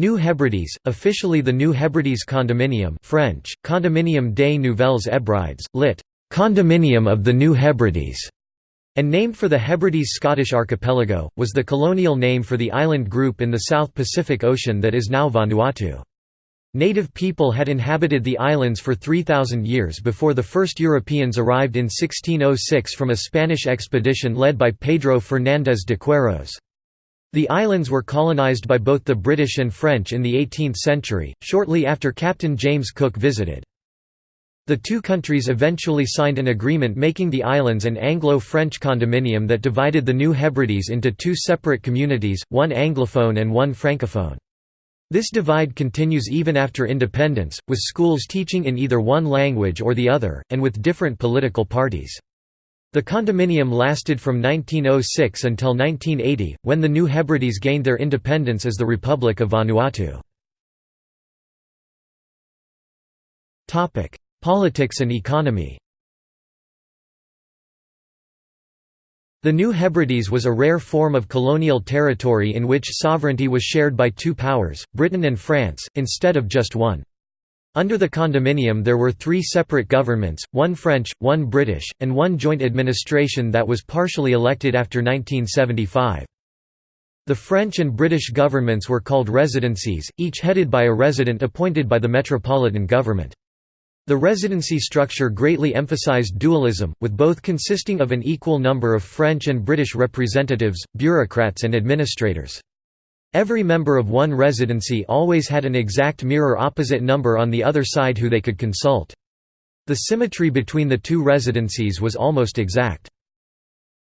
New Hebrides, officially the New Hebrides Condominium French, Condominium des Nouvelles Hebrides, lit. Condominium of the New Hebrides, and named for the Hebrides Scottish archipelago, was the colonial name for the island group in the South Pacific Ocean that is now Vanuatu. Native people had inhabited the islands for 3,000 years before the first Europeans arrived in 1606 from a Spanish expedition led by Pedro Fernández de Queiroz. The islands were colonized by both the British and French in the 18th century, shortly after Captain James Cook visited. The two countries eventually signed an agreement making the islands an Anglo-French condominium that divided the New Hebrides into two separate communities, one Anglophone and one Francophone. This divide continues even after independence, with schools teaching in either one language or the other, and with different political parties. The condominium lasted from 1906 until 1980, when the New Hebrides gained their independence as the Republic of Vanuatu. Politics and economy The New Hebrides was a rare form of colonial territory in which sovereignty was shared by two powers, Britain and France, instead of just one. Under the condominium there were three separate governments, one French, one British, and one joint administration that was partially elected after 1975. The French and British governments were called residencies, each headed by a resident appointed by the metropolitan government. The residency structure greatly emphasized dualism, with both consisting of an equal number of French and British representatives, bureaucrats and administrators. Every member of one residency always had an exact mirror opposite number on the other side who they could consult. The symmetry between the two residencies was almost exact.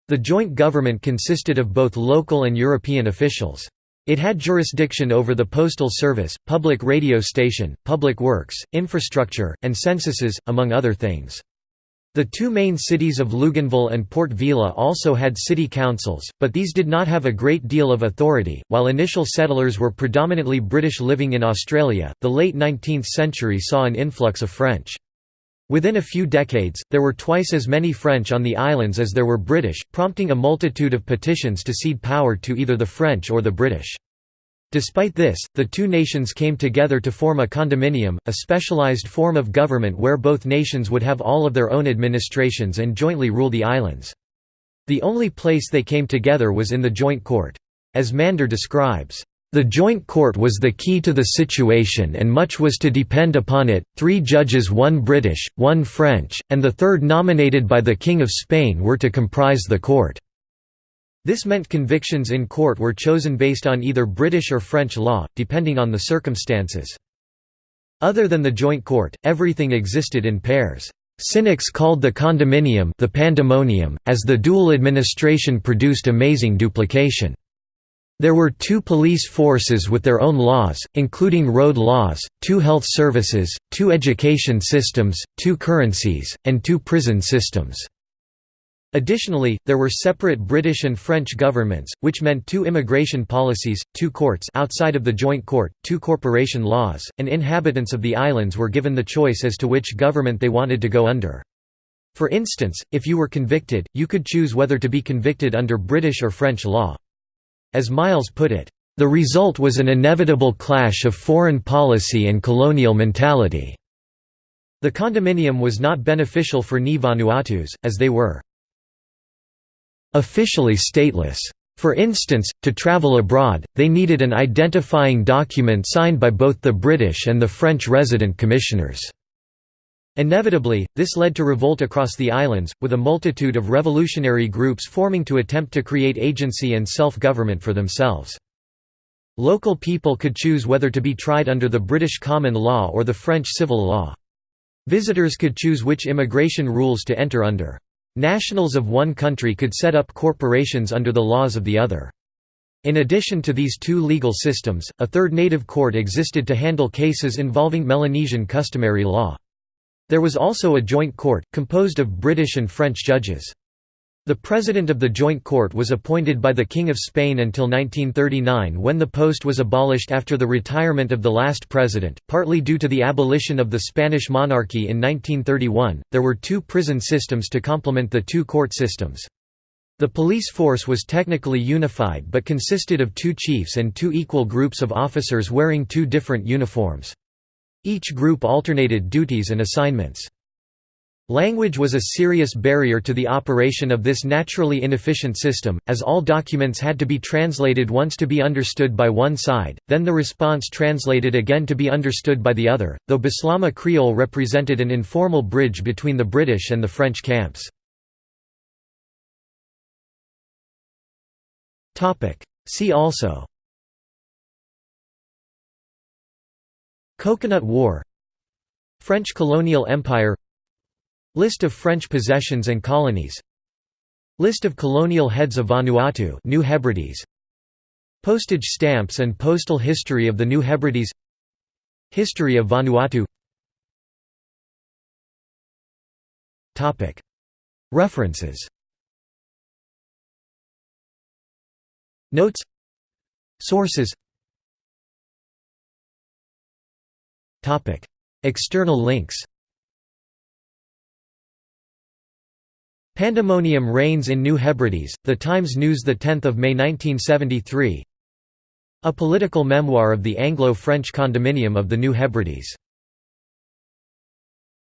The joint government consisted of both local and European officials. It had jurisdiction over the postal service, public radio station, public works, infrastructure, and censuses, among other things. The two main cities of Luganville and Port Vila also had city councils, but these did not have a great deal of authority. While initial settlers were predominantly British living in Australia, the late 19th century saw an influx of French. Within a few decades, there were twice as many French on the islands as there were British, prompting a multitude of petitions to cede power to either the French or the British. Despite this, the two nations came together to form a condominium, a specialized form of government where both nations would have all of their own administrations and jointly rule the islands. The only place they came together was in the joint court. As Mander describes, the joint court was the key to the situation and much was to depend upon it, three judges one British, one French, and the third nominated by the King of Spain were to comprise the court. This meant convictions in court were chosen based on either British or French law, depending on the circumstances. Other than the joint court, everything existed in pairs. Cynics called the condominium the pandemonium, as the dual administration produced amazing duplication. There were two police forces with their own laws, including road laws, two health services, two education systems, two currencies, and two prison systems. Additionally, there were separate British and French governments, which meant two immigration policies, two courts outside of the joint court, two corporation laws, and inhabitants of the islands were given the choice as to which government they wanted to go under. For instance, if you were convicted, you could choose whether to be convicted under British or French law. As Miles put it, "...the result was an inevitable clash of foreign policy and colonial mentality." The condominium was not beneficial for Ni Vanuatus, as they were officially stateless. For instance, to travel abroad, they needed an identifying document signed by both the British and the French resident commissioners. Inevitably, this led to revolt across the islands, with a multitude of revolutionary groups forming to attempt to create agency and self-government for themselves. Local people could choose whether to be tried under the British common law or the French civil law. Visitors could choose which immigration rules to enter under. Nationals of one country could set up corporations under the laws of the other. In addition to these two legal systems, a third native court existed to handle cases involving Melanesian customary law. There was also a joint court, composed of British and French judges. The president of the Joint Court was appointed by the King of Spain until 1939 when the post was abolished after the retirement of the last president, partly due to the abolition of the Spanish monarchy in 1931. There were two prison systems to complement the two court systems. The police force was technically unified but consisted of two chiefs and two equal groups of officers wearing two different uniforms. Each group alternated duties and assignments. Language was a serious barrier to the operation of this naturally inefficient system, as all documents had to be translated once to be understood by one side, then the response translated again to be understood by the other, though Bislama Creole represented an informal bridge between the British and the French camps. See also Coconut War French colonial empire List of French possessions and colonies. List of colonial heads of Vanuatu New Hebrides. Postage stamps and postal history of the New Hebrides. History of Vanuatu. References. Notes. Sources. External links Pandemonium reigns in New Hebrides, The Times News 10 May 1973 A political memoir of the Anglo-French condominium of the New Hebrides